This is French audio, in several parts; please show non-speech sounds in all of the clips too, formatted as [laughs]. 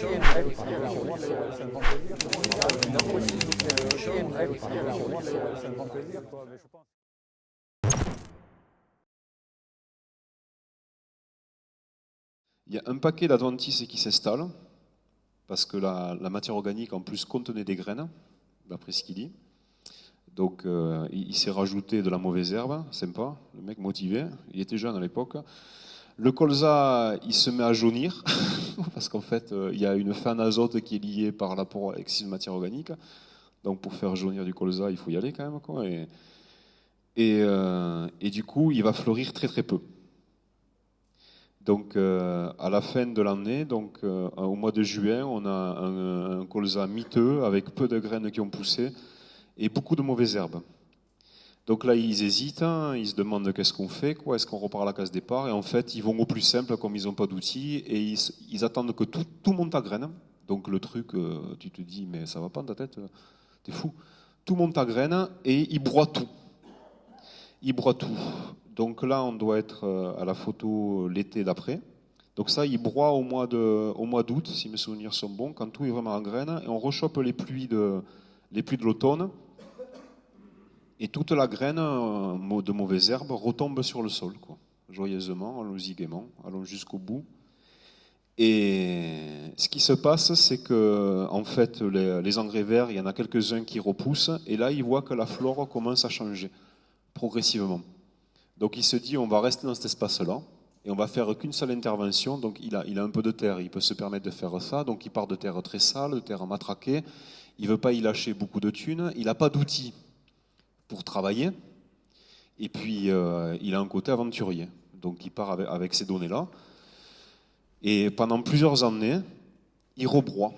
Il y a un paquet d'adventices qui s'installe, parce que la, matière organique en plus contenait des graines, d'après ce qu'il dit. Donc euh, il, s'est rajouté de la mauvaise herbe, sympa, le mec motivé, il était jeune à l'époque. Le colza, il se met à jaunir, [laughs] parce qu'en fait, euh, il y a une fin d'azote qui est liée par l'apport excessif de matière organique. Donc pour faire jaunir du colza, il faut y aller quand même. Euh, et, du coup, il va fleurir très très peu. Donc à la fin de l'année, donc au mois de juin, on a un colza miteux avec peu de graines qui ont poussé et beaucoup de mauvaises herbes. Donc là, ils hésitent, hein, ils se demandent qu'est-ce qu'on fait, quoi, est-ce qu'on repart à la case départ? Et en fait, ils vont au plus simple, comme ils n'ont pas d'outils, et ils, attendent que tout, tout, monte à graines. Donc le truc, euh, tu te dis, mais ça va pas dans ta tête, euh, t'es fou. Tout monte à graines, et ils broient tout. Ils broient tout. Donc là, on doit être euh, à la photo l'été d'après. Donc ça, ils broient au mois d'août, si mes souvenirs sont bons, quand tout est vraiment en graines, et on rechoppe les pluies de les pluies de l'automne, et toute la graine euh, de mauvaises herbes retombe sur le sol, joyeusement, allons-y gaiement, allons jusqu'au bout. Et ce qui se passe, c'est que en fait, les, engrais verts, il y en a quelques-uns qui repoussent, et là, il voit que la flore commence à changer progressivement. Donc il se dit, on va rester dans cet espace-là, et on va faire qu'une seule intervention. Donc il a, il a un peu de terre, il peut se permettre de faire ça. Donc il part de terre très sale, de terre matraquée, il ne veut pas y lâcher beaucoup de thunes, il n'a pas d'outils pour travailler, et puis euh, il a un côté aventurier. Donc il part avec, ces données-là. Et pendant plusieurs années, il rebroie.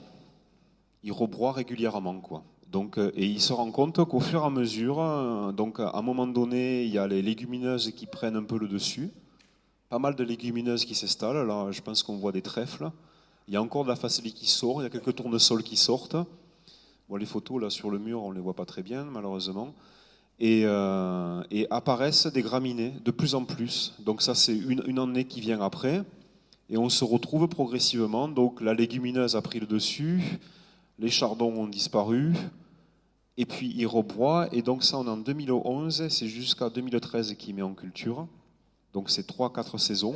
Il rebroie régulièrement. Quoi. Donc, euh, et il se rend compte qu'au fur et à mesure, euh, donc à un moment donné, il y a les légumineuses qui prennent un peu le dessus. Pas mal de légumineuses qui s'installent. Là, je pense qu'on voit des trèfles. Il y a encore de la facilité qui sort. Il y a quelques tournesols qui sortent les photos là sur le mur, on ne les voit pas très bien, malheureusement. Euh, et, apparaissent des graminées de plus en plus. Donc ça, c'est une, année qui vient après. Et on se retrouve progressivement. Donc la légumineuse a pris le dessus, les chardons ont disparu, et puis il rebroie. Et donc ça, on est en 2011, c'est jusqu'à 2013 qu'il met en culture. Donc c'est 3-4 saisons.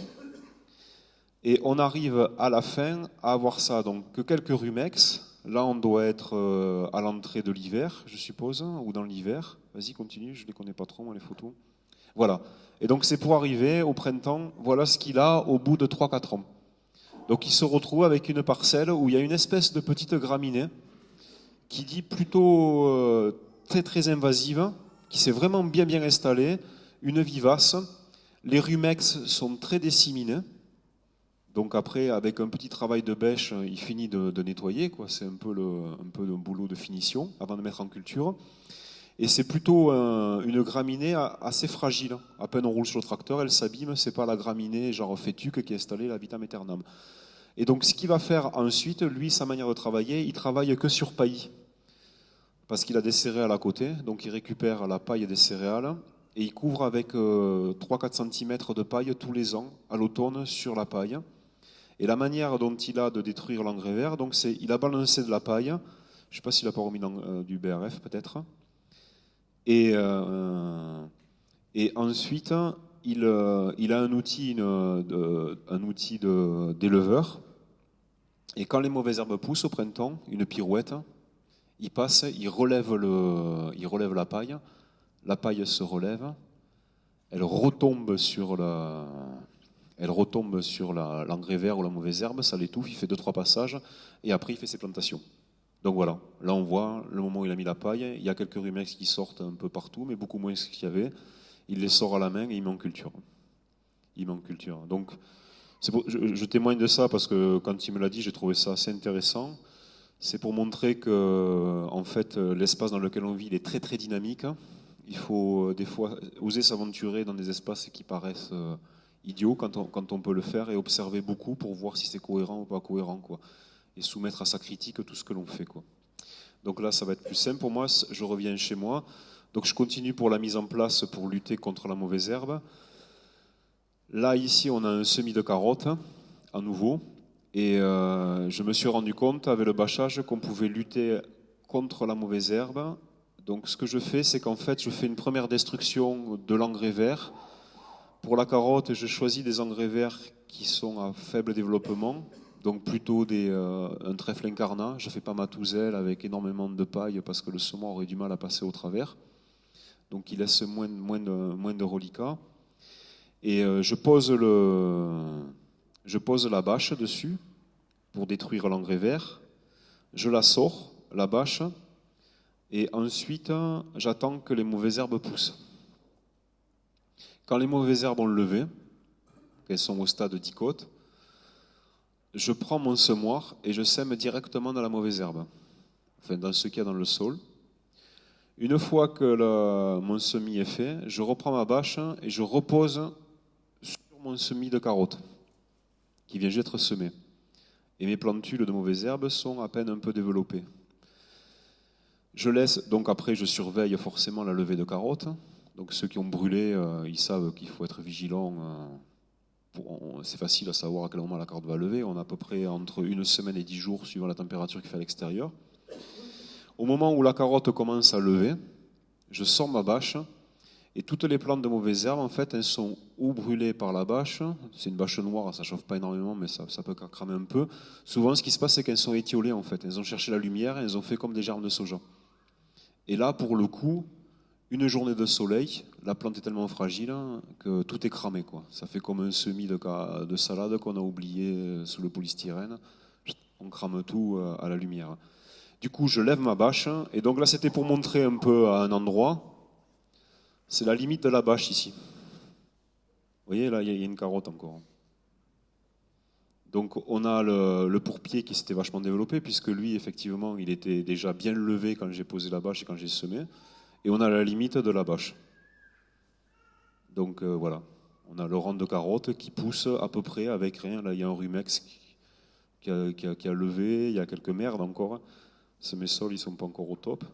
Et on arrive à la fin à avoir ça, donc que quelques rumex, Là, on doit être euh, à l'entrée de l'hiver, je suppose, ou dans l'hiver. Vas-y, continue, je ne les connais pas trop, les photos. Voilà. Et donc, c'est pour arriver au printemps, voilà ce qu'il a au bout de 3-4 ans. Donc, il se retrouve avec une parcelle où il y a une espèce de petite graminée qui dit plutôt euh, très, très invasive, qui s'est vraiment bien, bien installée, une vivace. Les rumex sont très disséminés. Donc après, avec un petit travail de bêche, il finit de, nettoyer. C'est un peu, le, un peu un boulot de finition avant de mettre en culture. Et c'est plutôt une graminée assez fragile. À peine on roule sur le tracteur, elle s'abîme. C'est pas la graminée genre fétuque qui est installée la vitam aeternam. Et donc ce qu'il va faire ensuite, lui, sa manière de travailler, il travaille que sur paillis. Parce qu'il a des céréales à côté, donc il récupère la paille des céréales et il couvre avec 3-4 euh, cm de paille tous les ans à l'automne sur la paille. Et la manière dont il a de détruire l'engrais vert, donc c'est il a balancé de la paille, je ne sais pas s'il n'a pas remis euh, du BRF peut-être, et, euh, et ensuite il, euh, il, a un outil, un outil d'éleveur, et quand les mauvaises herbes poussent au printemps, une pirouette, il passe, il relève, le, il relève la paille, la paille se relève, elle retombe sur la, elle retombe sur l'engrais vert ou la mauvaise herbe, ça l'étouffe, il fait deux trois passages et après il fait ses plantations. Donc voilà, là on voit le moment où il a mis la paille, il y a quelques rumex qui sortent un peu partout, mais beaucoup moins qu'il y avait. Il les sort à la main et il met en culture. Il met en culture. Donc je, témoigne de ça parce que quand il me l'a dit, j'ai trouvé ça assez intéressant. C'est pour montrer que en fait l'espace dans lequel on vit est très très dynamique. Il faut euh, des fois oser s'aventurer dans des espaces qui paraissent euh, idiot quand on, peut le faire et observer beaucoup pour voir si c'est cohérent ou pas cohérent. Quoi. Et soumettre à sa critique tout ce que l'on fait. Quoi. Donc là, ça va être plus simple pour moi. Je reviens chez moi. Donc je continue pour la mise en place pour lutter contre la mauvaise herbe. Là, ici, on a un semis de carottes, à nouveau. Et euh, je me suis rendu compte avec le bâchage qu'on pouvait lutter contre la mauvaise herbe. Donc ce que je fais, c'est qu'en fait, je fais une première destruction de l'engrais vert. Pour la carotte, je choisis des engrais verts qui sont à faible développement, donc plutôt euh, un trèfle incarnat. Je ne fais pas ma touzelle avec énormément de paille parce que le saumon aurait du mal à passer au travers. Donc il laisse moins, de, moins reliquats. Et euh, je pose je pose la bâche dessus pour détruire l'engrais vert. Je la sors, la bâche, et ensuite j'attends que les mauvaises herbes poussent. Quand les mauvaises herbes ont levé, qu'elles sont au stade d'icote, je prends mon semoir et je sème directement dans la mauvaise herbe, enfin dans ce qu'il y a dans le sol. Une fois que mon semis est fait, je reprends ma bâche et je repose sur mon semis de carottes qui vient d'être semé. Et mes plantules de mauvaises herbes sont à peine un peu développées. Je laisse, donc après, je surveille forcément la levée de carottes. Donc ceux qui ont brûlé, euh, ils savent qu'il faut être vigilant. Euh, c'est facile à savoir à quel moment la carotte va lever. On a à peu près entre une semaine et dix jours suivant la température qu'il fait à l'extérieur. Au moment où la carotte commence à lever, je sors ma bâche et toutes les plantes de mauvaises herbes, en fait, elles sont ou brûlées par la bâche, c'est une bâche noire, ça chauffe pas énormément, mais ça, peut cramer un peu. Souvent, ce qui se passe, c'est qu'elles sont étiolées, en fait. Elles ont cherché la lumière et elles ont fait comme des germes de soja. Et là, pour le coup, une journée de soleil, la plante est tellement fragile que tout est cramé. Quoi. Ça fait comme un semis de, de salade qu'on a oublié sous le polystyrène. On crame tout euh, à la lumière. Du coup, je lève ma bâche. Et donc là, c'était pour montrer un peu à un endroit c'est la limite de la bâche ici. Vous voyez, là, il y a une carotte encore. Donc on a le, pourpier qui s'était vachement développé, puisque lui, effectivement, il était déjà bien levé quand j'ai posé la bâche et quand j'ai semé. Et on a la limite de la bâche. Donc euh, voilà, on a le rang de carotte qui pousse à peu près avec rien. Là, il y a un rumex qui a, levé, il y a quelques merdes encore. Ces sols, ils sont pas encore au top.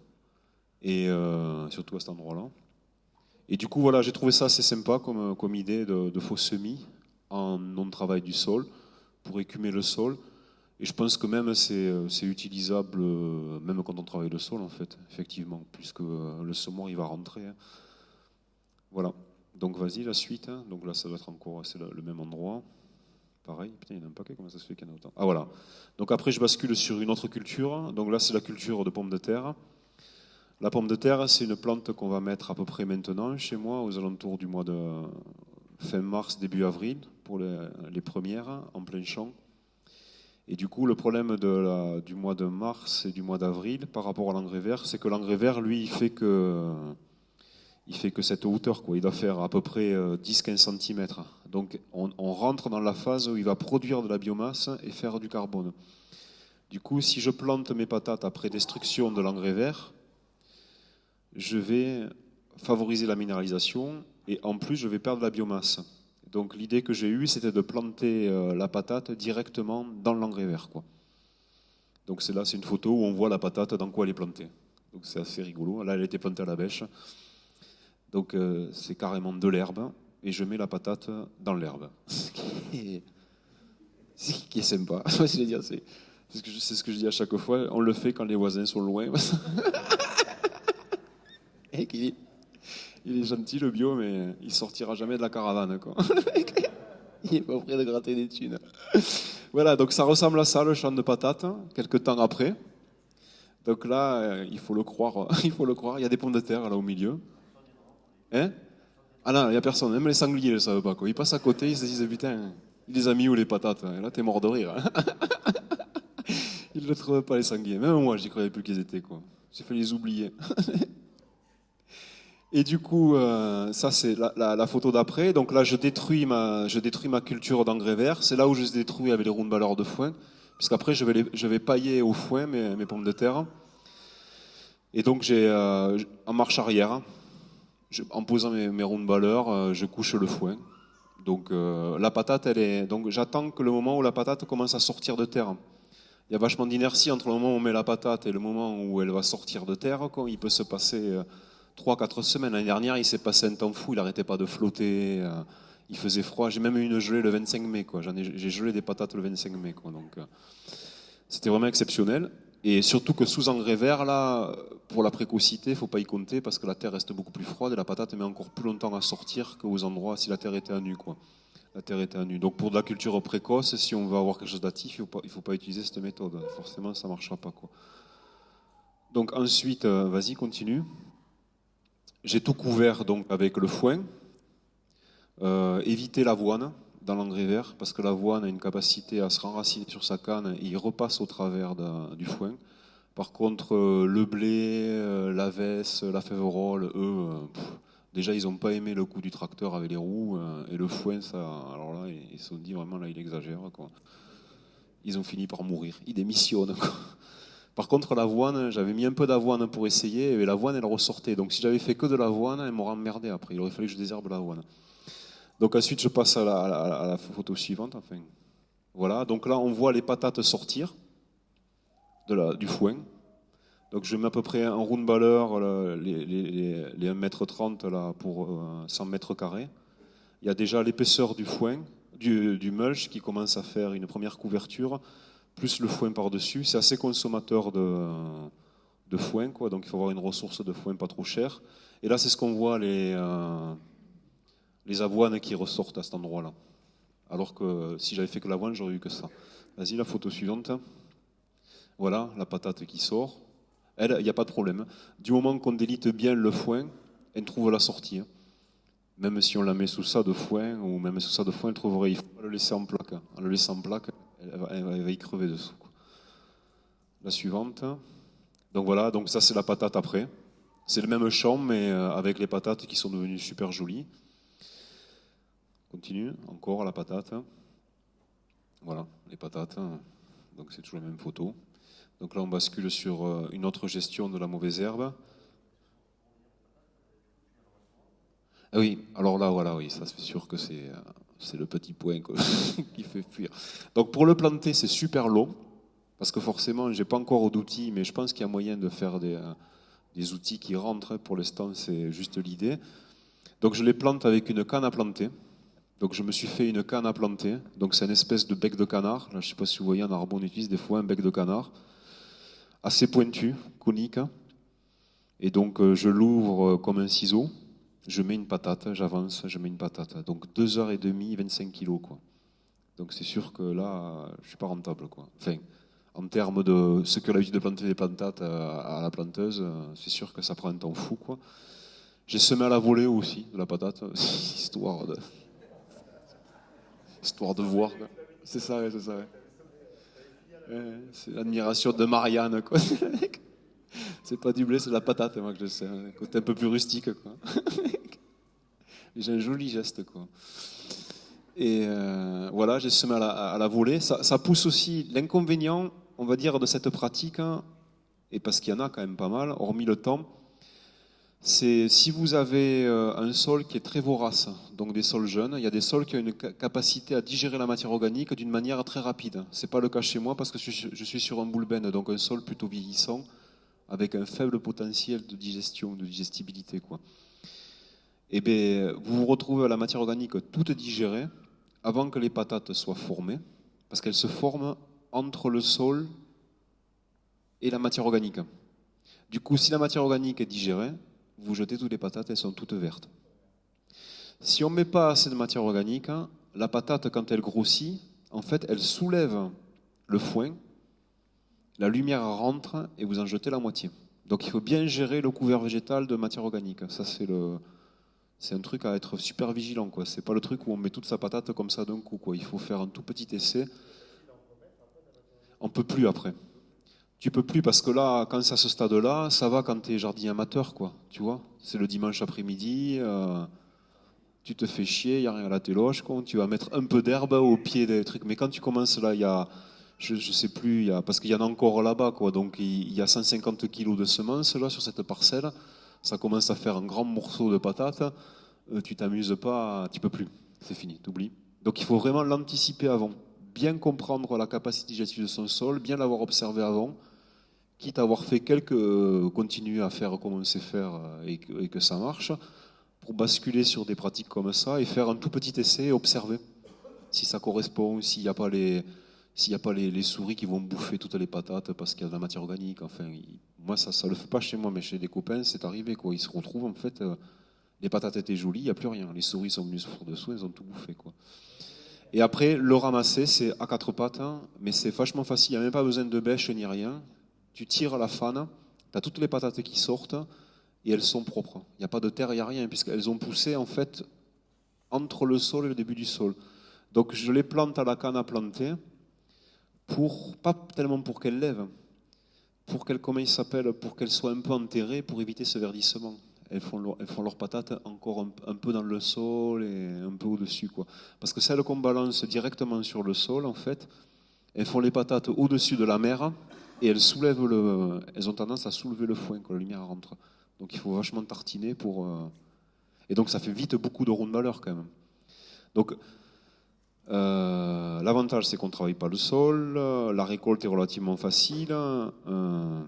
Et euh, surtout à cet endroit-là. Et du coup, voilà, j'ai trouvé ça assez sympa comme, comme idée de, faux semis en non-travail du sol pour écumer le sol. Et je pense que même c'est, utilisable, euh, même quand on travaille le sol, en fait, effectivement, puisque euh, le semoir, il va rentrer. Hein. Voilà. Donc vas-y, la suite. Hein. Donc là, ça doit être encore le, même endroit. Pareil, putain, il y en a un paquet, comment ça se fait qu'il y en a autant? Ah voilà. Donc après, je bascule sur une autre culture. Donc là, c'est la culture de pommes de terre. La pomme de terre, c'est une plante qu'on va mettre à peu près maintenant chez moi, aux alentours du mois de fin mars, début avril, pour les, premières, en plein champ. Et du coup, le problème du mois de mars et du mois d'avril par rapport à l'engrais vert, c'est que l'engrais vert, lui, il fait que, il fait que cette hauteur. Quoi. Il doit faire à peu près 10-15 euh, cm. Donc on, on, rentre dans la phase où il va produire de la biomasse et faire du carbone. Du coup, si je plante mes patates après destruction de l'engrais vert, je vais favoriser la minéralisation et en plus je vais perdre la biomasse. Donc l'idée que j'ai eue, c'était de planter euh, la patate directement dans l'engrais vert. Donc c'est là, c'est une photo où on voit la patate dans quoi elle est plantée. Donc c'est assez rigolo. Là, elle a été plantée à la bêche. Donc euh, c'est carrément de l'herbe et je mets la patate dans l'herbe. [laughs] Ce qui est, sympa. [laughs] ce, que je, c'est ce que je dis à chaque fois. On le fait quand les voisins sont loin. [laughs] il, est, gentil le bio, mais il sortira jamais de la caravane. Quoi. [laughs] il est pas prêt de gratter des thunes. Voilà, donc ça ressemble à ça, le champ de patates, quelques temps après. Donc là, euh, il faut le croire, [laughs] il faut le croire. Il y a des pommes de terre là au milieu. Hein? Ah non, il n'y a personne. Même les sangliers ne le savent pas. Quoi. Ils passent à côté, ils se disent putain, il les a mis où les patates? Et là, t'es mort de rire. [laughs] ils ne le trouvent pas les sangliers. Même moi, j'y croyais plus qu'ils étaient. quoi. J'ai fait les oublier. Et du coup, euh, ça c'est la, photo d'après. Donc là, je détruis ma, je détruis ma culture d'engrais vert. C'est là où je les détruis avec les roundballers de foin, puisqu'après je vais, je vais pailler au foin mes, mes pommes de terre. Et donc j'ai, euh, en marche arrière, en posant mes, mes roundballers, euh, je couche le foin. Donc la patate, elle est. Donc j'attends que le moment où la patate commence à sortir de terre. Il y a vachement d'inertie entre le moment où on met la patate et le moment où elle va sortir de terre. Il peut se passer 3-4 semaines. L'année dernière, il s'est passé un temps fou, il n'arrêtait pas de flotter, euh, Il faisait froid. J'ai même eu une gelée le 25 mai. J'ai gelé des patates le 25 mai. Quoi. Donc, euh, c'était vraiment exceptionnel. Et surtout que sous engrais vert, là, pour la précocité, il ne faut pas y compter parce que la terre reste beaucoup plus froide et la patate met encore plus longtemps à sortir qu'aux endroits si la terre était à nu. Quoi. La terre était à. Donc pour de la culture précoce, si on veut avoir quelque chose d'actif, il ne faut, faut, pas utiliser cette méthode. Forcément, ça ne marchera pas. Quoi. Donc ensuite, euh, vas-y, continue. J'ai tout couvert donc avec le foin. Euh, éviter l'avoine dans l'engrais vert parce que l'avoine a une capacité à se renraciner sur sa canne et il repasse au travers du foin. Par contre, euh, le blé, euh, la veste, la féverole, eux, euh, déjà ils n'ont pas aimé le coup du tracteur avec les roues et le foin, ça, alors là ils se sont dit vraiment là il exagère. Ils ont fini par mourir, ils démissionnent. Quoi. Par contre, l'avoine, j'avais mis un peu d'avoine pour essayer, et l'avoine, elle ressortait. Donc, si j'avais fait que de l'avoine, elle m'aurait emmerdé après. Il aurait fallu que je désherbe l'avoine. Donc, ensuite, je passe à la, photo suivante. Voilà. Donc là, on voit les patates sortir du foin. Donc, je mets à peu près un round baller, les, les, les, les 1m30 là, pour euh, 100 mètres carrés. Il y a déjà l'épaisseur du foin, du mulch qui commence à faire une première couverture plus le foin par-dessus. C'est assez consommateur de, de foin, quoi, donc il faut avoir une ressource de foin pas trop chère. Et là, c'est ce qu'on voit, les, euh, les avoines qui ressortent à cet endroit-là. Alors que si j'avais fait que l'avoine, j'aurais eu que ça. Vas-y, la photo suivante. Voilà, la patate qui sort. Elle, il n'y a pas de problème. Du moment qu'on délite bien le foin, elle trouve la sortie. hein. Même si on la met sous ça de foin, ou même sous ça de foin, elle trouverait. Il ne faut pas le laisser en plaque. hein. En le laissant en plaque, elle va, y crever dessous. La suivante. Donc voilà, donc ça c'est la patate après. C'est le même champ, mais euh, avec les patates qui sont devenues super jolies. Continue, encore la patate. Voilà, les patates. Donc c'est toujours la même photo. Donc là on bascule sur euh, une autre gestion de la mauvaise herbe. Ah oui, alors là, voilà, oui, ça c'est sûr que c'est euh, c'est le petit point [laughs] qui fait fuir. Donc pour le planter, c'est super long, parce que forcément, j'ai pas encore d'outils, mais je pense qu'il y a moyen de faire des, euh, des outils qui rentrent. Pour l'instant, c'est juste l'idée. Donc je les plante avec une canne à planter. Donc je me suis fait une canne à planter. Donc c'est une espèce de bec de canard. Je sais pas si vous voyez, en arbre, on utilise des fois un bec de canard, assez pointu, conique. Et donc euh, je l'ouvre comme un ciseau. Je mets une patate, j'avance, je mets une patate. Donc deux heures et demie, 25 kilos, quoi. Donc c'est sûr que là, je suis pas rentable, quoi. Enfin, en termes de ce que l'habitude de planter des plantates euh, à la planteuse, euh, c'est sûr que ça prend un temps fou, quoi. J'ai semé à la volée aussi de la patate, [laughs] histoire de, histoire de voir. C'est ça, c'est ça. c'est l'admiration de Marianne, quoi. [laughs] C'est pas du blé, c'est de la patate, moi, que je sais. Un côté un peu plus rustique, quoi. [laughs] J'ai un joli geste, quoi. Et euh, voilà, j'ai semé à la, volée. Ça, pousse aussi l'inconvénient, on va dire, de cette pratique, hein, et parce qu'il y en a quand même pas mal, hormis le temps, c'est si vous avez euh, un sol qui est très vorace, donc des sols jeunes, il y a des sols qui ont une ca- capacité à digérer la matière organique d'une manière très rapide. C'est pas le cas chez moi parce que je suis sur un boulben, donc un sol plutôt vieillissant, avec un faible potentiel de digestion, de digestibilité, quoi. Et bien, vous vous retrouvez la matière organique toute digérée avant que les patates soient formées, parce qu'elles se forment entre le sol et la matière organique. Du coup, si la matière organique est digérée, vous jetez toutes les patates, elles sont toutes vertes. Si on ne met pas assez de matière organique, la patate, quand elle grossit, en fait, elle soulève le foin, la lumière rentre et vous en jetez la moitié. Donc il faut bien gérer le couvert végétal de matière organique. Ça, c'est le, c'est un truc à être super vigilant. quoi. C'est pas le truc où on met toute sa patate comme ça d'un coup. Quoi. Il faut faire un tout petit essai. On peut plus après. Tu peux plus parce que là, quand c'est à ce stade-là, ça va quand tu es jardinier amateur, quoi. Tu vois? C'est le dimanche après-midi, euh, tu te fais chier, il n'y a rien à la quoi. Tu vas mettre un peu d'herbe au pied des trucs. Mais quand tu commences là, il y a, je, je sais plus, parce qu'il y en a encore là-bas. Donc il y a 150 kilos de semences là sur cette parcelle. Ça commence à faire un grand morceau de patate. Euh, tu t'amuses pas, tu peux plus. C'est fini, t'oublies. Donc il faut vraiment l'anticiper avant. Bien comprendre la capacité digestive de son sol, bien l'avoir observé avant, quitte à avoir fait quelques, euh, continuer à faire comme on sait faire euh, et que, et que ça marche. pour basculer sur des pratiques comme ça et faire un tout petit essai, observer si ça correspond, s'il n'y a pas les s'il n'y a pas les, souris qui vont bouffer toutes les patates parce qu'il y a de la matière organique. Enfin, moi, ça ne le fait pas chez moi, mais chez des copains, c'est arrivé. Quoi. Ils se retrouvent, en fait, euh, les patates étaient jolies, il n'y a plus rien. Les souris sont venues sur dessous, elles ont tout bouffé. Quoi. Et après, le ramasser, c'est à quatre pattes, hein, mais c'est vachement facile. Il n'y a même pas besoin de bêche ni rien. Tu tires la fan, tu as toutes les patates qui sortent et elles sont propres. Il n'y a pas de terre, il n'y a rien, puisqu'elles ont poussé en fait entre le sol et le début du sol. Donc je les plante à la canne à planter, pas tellement pour qu'elles lèvent, pour qu'elles, comment il s'appelle, pour qu'elles soient un peu enterrées pour éviter ce verdissement. Elles font, leur, elles font leurs patates encore un, peu dans le sol et un peu au-dessus. Quoi. Parce que celles qu'on balance directement sur le sol, en fait, elles font les patates au-dessus de la mer et elles, soulèvent le, elles ont tendance à soulever le foin quand la lumière rentre. Donc il faut vachement tartiner pour. Euh, et donc ça fait vite beaucoup de ronds de malheur quand même. Donc euh, l'avantage, c'est qu'on ne travaille pas le sol, la récolte est relativement facile. Euh,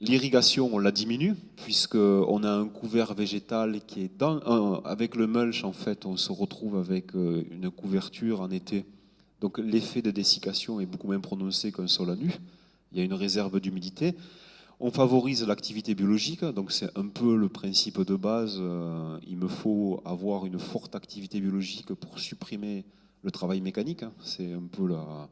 l'irrigation, on la diminue, puisqu'on a un couvert végétal qui est dans. Euh, avec le mulch, en fait, on se retrouve avec une couverture en été. Donc l'effet de dessiccation est beaucoup moins prononcé qu'un sol à nu. Il y a une réserve d'humidité. On favorise l'activité biologique, donc c'est un peu le principe de base. Euh, il me faut avoir une forte activité biologique pour supprimer le travail mécanique. C'est un peu la,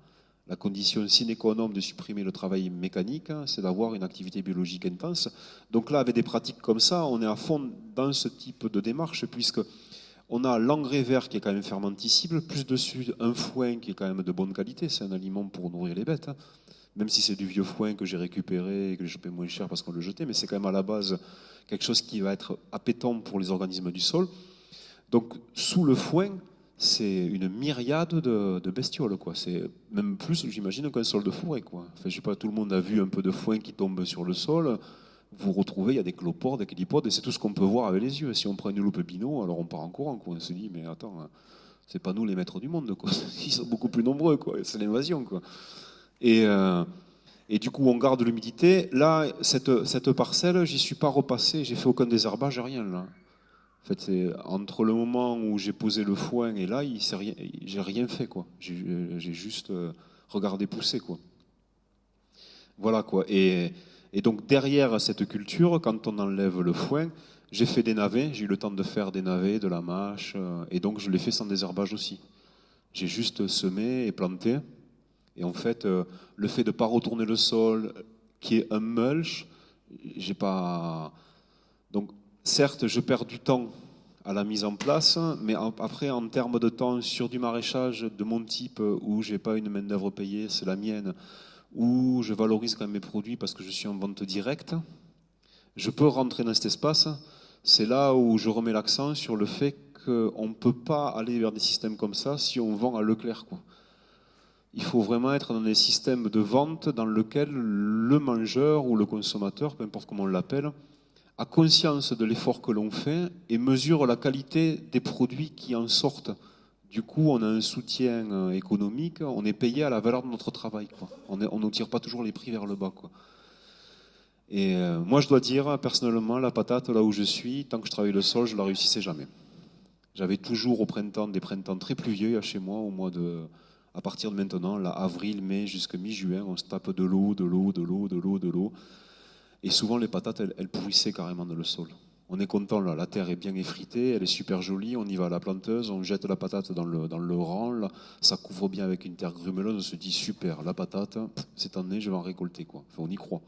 condition sine qua non de supprimer le travail mécanique, c'est d'avoir une activité biologique intense. Donc là, avec des pratiques comme ça, on est à fond dans ce type de démarche, puisque on a l'engrais vert qui est quand même fermenticible, plus dessus un foin qui est quand même de bonne qualité, c'est un aliment pour nourrir les bêtes. Même si c'est du vieux foin que j'ai récupéré et que j'ai payé moins cher parce qu'on le jetait, mais c'est quand même à la base quelque chose qui va être appétant pour les organismes du sol. Donc sous le foin, c'est une myriade de, bestioles, quoi. C'est même plus, j'imagine, qu'un sol de forêt, quoi. Enfin, je sais pas, tout le monde a vu un peu de foin qui tombe sur le sol. Vous retrouvez, il y a des cloportes, des calipodes, et c'est tout ce qu'on peut voir avec les yeux. Si on prend une loupe bino, alors on part en courant, quoi. On se dit, mais attends, c'est pas nous les maîtres du monde, quoi. [laughs] Ils sont beaucoup plus nombreux, quoi. C'est l'invasion, quoi. Et, euh, et, du coup, on garde l'humidité. Là, cette, cette parcelle, j'y suis pas repassé, j'ai fait aucun désherbage, rien. En fait, entre le moment où j'ai posé le foin et là, j'ai rien fait. J'ai juste euh, regardé pousser. Voilà. Et, et, donc derrière cette culture, quand on enlève le foin, j'ai fait des navets. J'ai eu le temps de faire des navets, de la mâche, euh, et donc je l'ai fait sans désherbage aussi. J'ai juste semé et planté. Et en fait, euh, le fait de ne pas retourner le sol, qui est un mulch, j'ai pas. Donc, certes, je perds du temps à la mise en place, mais après, en termes de temps sur du maraîchage de mon type, où j'ai pas une main d'œuvre payée, c'est la mienne, où je valorise quand même mes produits parce que je suis en vente directe, je peux rentrer dans cet espace. C'est là où je remets l'accent sur le fait qu'on ne peut pas aller vers des systèmes comme ça si on vend à Leclerc. Il faut vraiment être dans des systèmes de vente dans lesquels le mangeur ou le consommateur, peu importe comment on l'appelle, a conscience de l'effort que l'on fait et mesure la qualité des produits qui en sortent. Du coup, on a un soutien euh, économique, on est payé à la valeur de notre travail. On ne tire pas toujours les prix vers le bas. Et euh, moi, je dois dire, personnellement, la patate, là où je suis, tant que je travaille le sol, je ne la réussissais jamais. J'avais toujours au printemps des printemps très pluvieux chez moi, au mois de, à partir de maintenant, là, avril, mai, jusqu'à mi-juin, on se tape de l'eau, de l'eau, de l'eau, de l'eau, de l'eau. Et souvent, les patates, elles, pourrissaient carrément dans le sol. On est content, la terre est bien effritée, elle est super jolie, on y va à la planteuse, on jette la patate dans le, dans rang, ça couvre bien avec une terre grumeleuse, on se dit super, la patate, cette année, je vais en récolter. Quoi. on y croit.